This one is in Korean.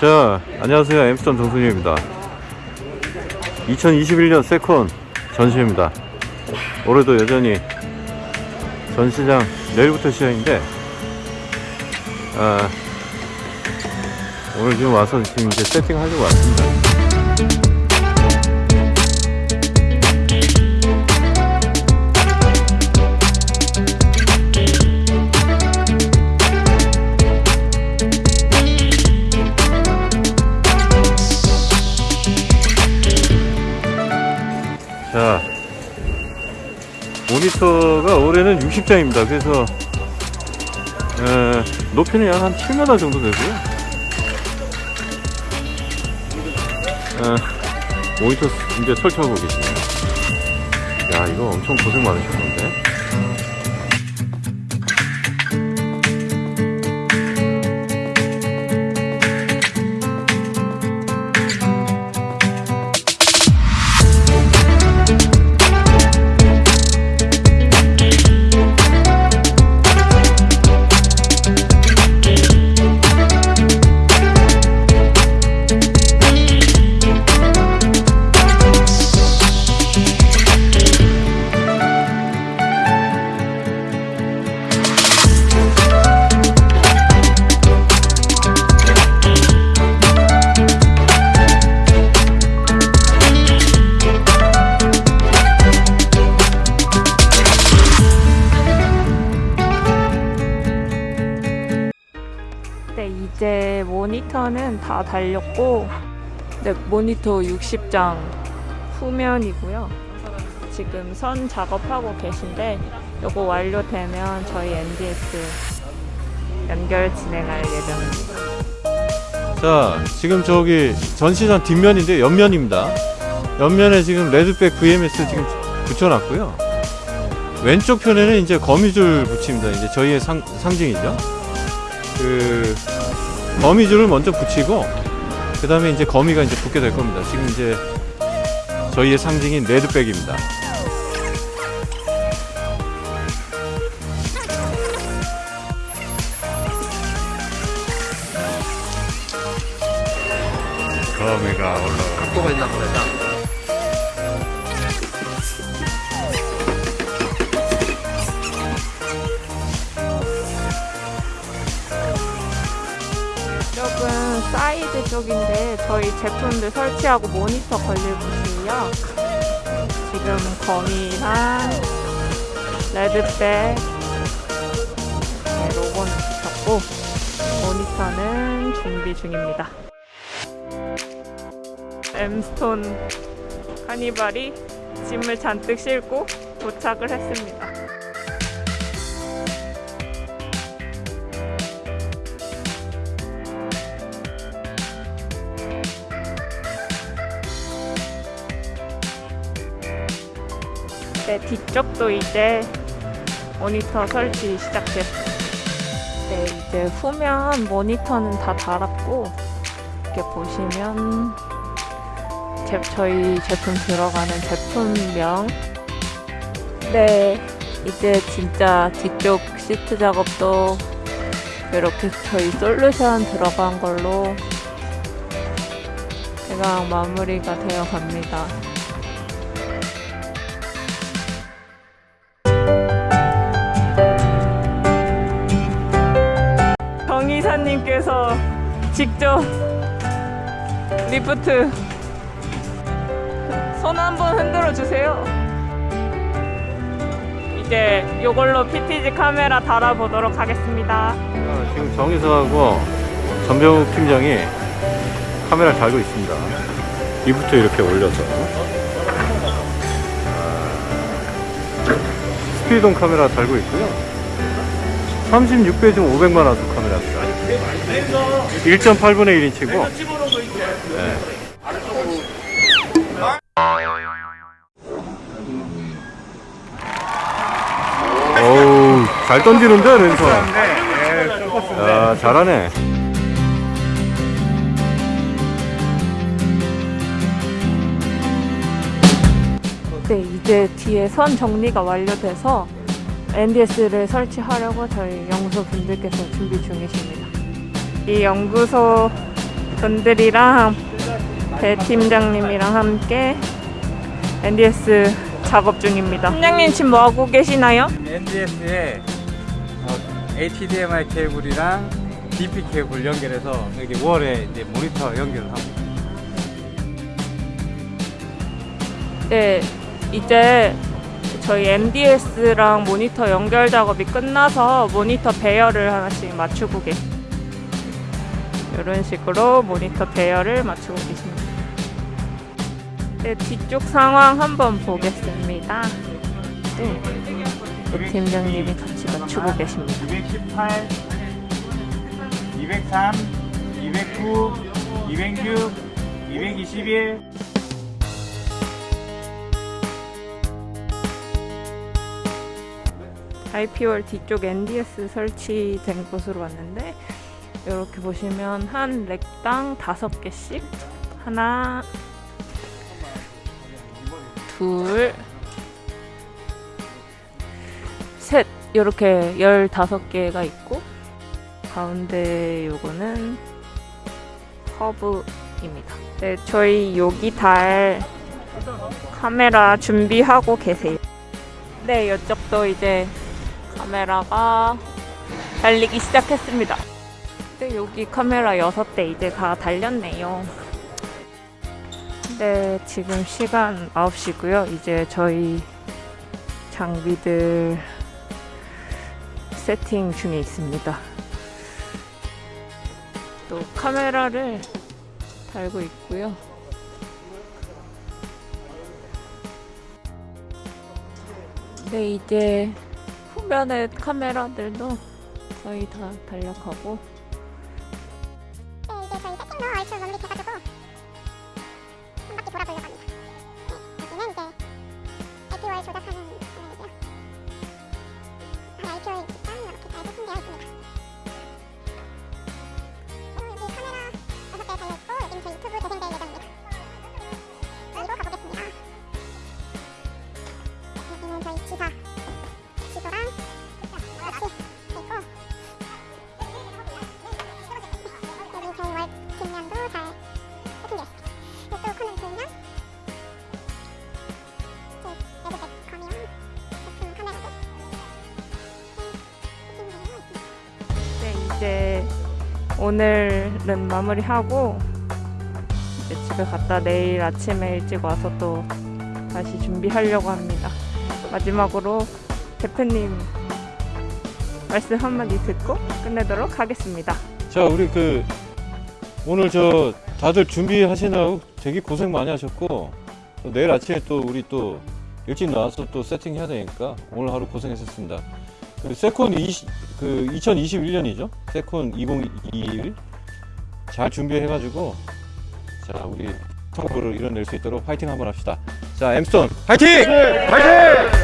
자 안녕하세요. 엠스턴 정순이입니다. 2021년 SECON 전시회입니다. 올해도 여전히 전시장 내일부터 시작인데 아, 오늘 지금 와서 지금 이제 세팅하려고 왔습니다 모니터가 올해는 60장입니다. 그래서 에, 높이는 약 한 7m 정도 되고요 에, 모니터 이제 설치하고 계시네요. 야 이거 엄청 고생 많으셨는데 제 모니터는 다 달렸고, 네, 모니터 60장 후면이고요. 지금 선 작업하고 계신데, 요거 완료되면 저희 NDS 연결 진행할 예정입니다. 자 지금 저기 전시장 뒷면인데 옆면입니다 옆면에 지금 레드백 VMS 지금 붙여놨고요 왼쪽 편에는 이제 거미줄 붙입니다 이제 저희의 상, 상징이죠 그 거미줄을 먼저 붙이고 그 다음에 이제 거미가 이제 붙게 될 겁니다. 지금 이제 저희의 상징인 레드백입니다. 거미가 올라가 갖고가 있나 보다. 쪽인데, 저희 제품들 설치하고 모니터 걸릴 곳이에요. 지금 거미랑 레드백 네, 로고는 붙였고 모니터는 준비 중입니다. 엠스톤 카니발이 짐을 잔뜩 싣고 도착을 했습니다. 네, 뒤쪽도 이제 모니터 설치 시작됐어요. 네, 이제 후면 모니터는 다 달았고 이렇게 보시면 제, 저희 제품 들어가는 제품명 네, 이제 진짜 뒤쪽 시트 작업도 이렇게 저희 솔루션 들어간 걸로 대강 마무리가 되어 갑니다. 정이사님께서 직접 리프트 손 한번 흔들어 주세요. 이제 이걸로 PTG 카메라 달아보도록 하겠습니다. 자, 지금 정의사하고 전병욱 팀장이 카메라를 달고 있습니다. 이부터 이렇게 올려서 아, 스피드온 카메라 달고 있고요. 36배 중 500만 와트 카메라입니다. 1.8분의 1인치고 네. 어우 잘 던지는데 랜선 야 잘하네 네, 이제 뒤에 선 정리가 완료돼서 NDS를 설치하려고 저희 연구소 분들께서 준비 중이십니다. 이 연구소 분들이랑 배 팀장님이랑 함께 NDS 작업 중입니다. 팀장님 지금 뭐 하고 계시나요? NDS에 어, HDMI 케이블이랑 DP 케이블 연결해서 여기 월에 이제 모니터 연결을 하고 있습니다. 네, 이제 저희 MDS랑 모니터 연결 작업이 끝나서 모니터 배열을 하나씩 맞추고 계시. 이런 식으로 모니터 배열을 맞추고 계십니다. 네, 뒤쪽 상황 한번 보겠습니다. 네, 그 팀장님이 같이 맞추고 계십니다. 218, 203, 209, 206, 221 IP월 뒤쪽 NDS 설치된 곳으로 왔는데 이렇게 보시면 한 렉당 다섯 개씩 하나 둘 셋 이렇게 열다섯 개가 있고 가운데 요거는 허브입니다. 네, 저희 여기 달 카메라 준비하고 계세요. 네, 이쪽도 이제 카메라가 달리기 시작했습니다. 네, 여기 카메라 6대 이제 다 달렸네요. 네, 지금 시간 9시고요. 이제 저희 장비들 세팅 중에 있습니다. 또 카메라를 달고 있고요. 네, 이제 후면에 카메라들도 거의 다 달력하고 오늘은 마무리하고 이제 집에 갔다 내일 아침에 일찍 와서 또 다시 준비하려고 합니다. 마지막으로 대표님 말씀 한마디 듣고 끝내도록 하겠습니다. 자 우리 그 오늘 저 다들 준비하시느라고 되게 고생 많이 하셨고 또 내일 아침에 또 우리 또 일찍 나와서 또 세팅해야 되니까 오늘 하루 고생했었습니다. 그 세콘 20, 그 2021년이죠. 세콘 2021 잘 준비해가지고 자 우리 성공을 이뤄낼 수 있도록 파이팅 한번 합시다. 자 엠스톤 파이팅! 파이팅!